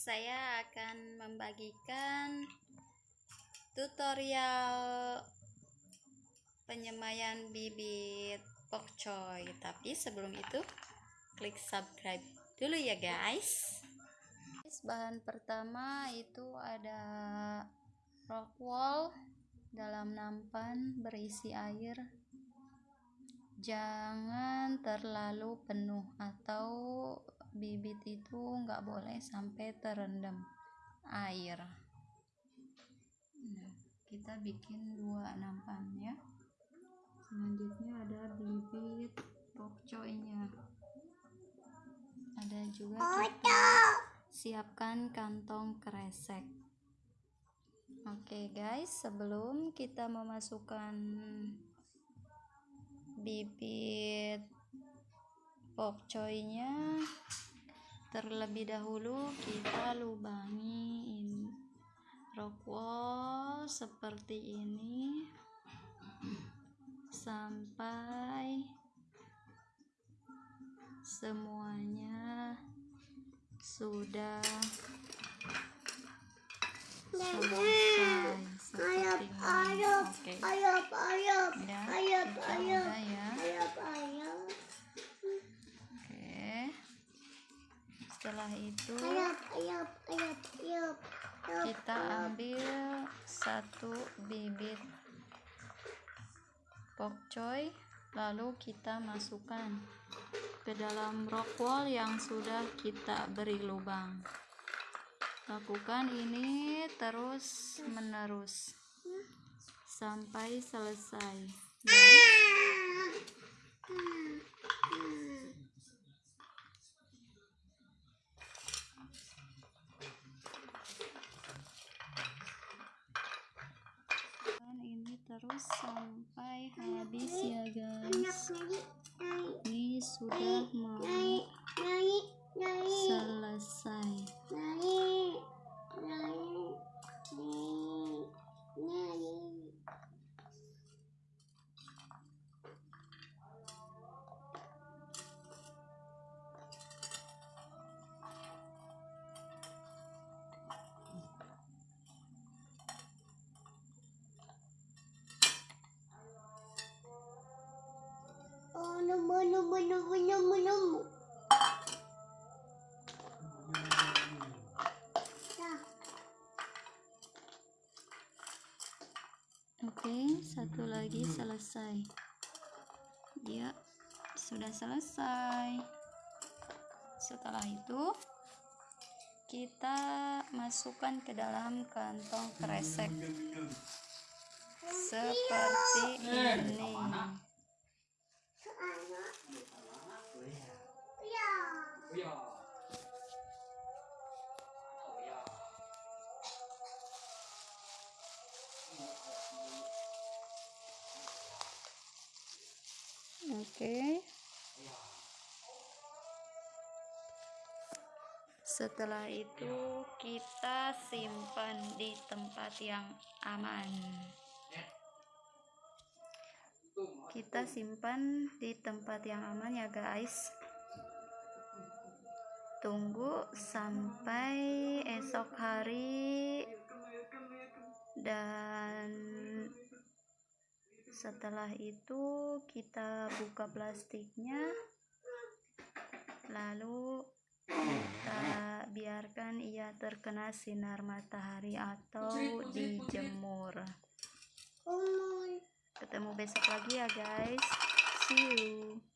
saya akan membagikan tutorial penyemaian bibit pokcoy. Tapi sebelum itu klik subscribe dulu ya guys bahan pertama itu ada rock wall dalam nampan berisi air. Jangan terlalu penuh atau bibit itu nggak boleh sampai terendam air. Nah, kita bikin dua nampan ya. Selanjutnya ada bibit pokcoynya ada juga kita siapkan kantong kresek. Oke okay guys sebelum kita memasukkan bibit pokcoynya. Terlebih dahulu kita lubangi ini rock wall seperti ini sampai semuanya sudah. Selesai seperti ini oke ya ya setelah itu kita ambil satu bibit pokcoy lalu kita masukkan ke dalam rock wall yang sudah kita beri lubang. Lakukan ini terus menerus sampai selesai terus sampai habis ya guys. ini sudah mau Oke, satu lagi selesai. Ya, sudah selesai. Setelah itu, kita masukkan ke dalam kantong kresek seperti ini. Oke. Setelah itu kita simpan di tempat yang aman. Kita simpan di tempat yang aman ya guys. Tunggu sampai esok hari. Dan setelah itu kita buka plastiknya. Lalu kita biarkan ia terkena sinar matahari atau dijemur. Ketemu besok lagi ya guys. See you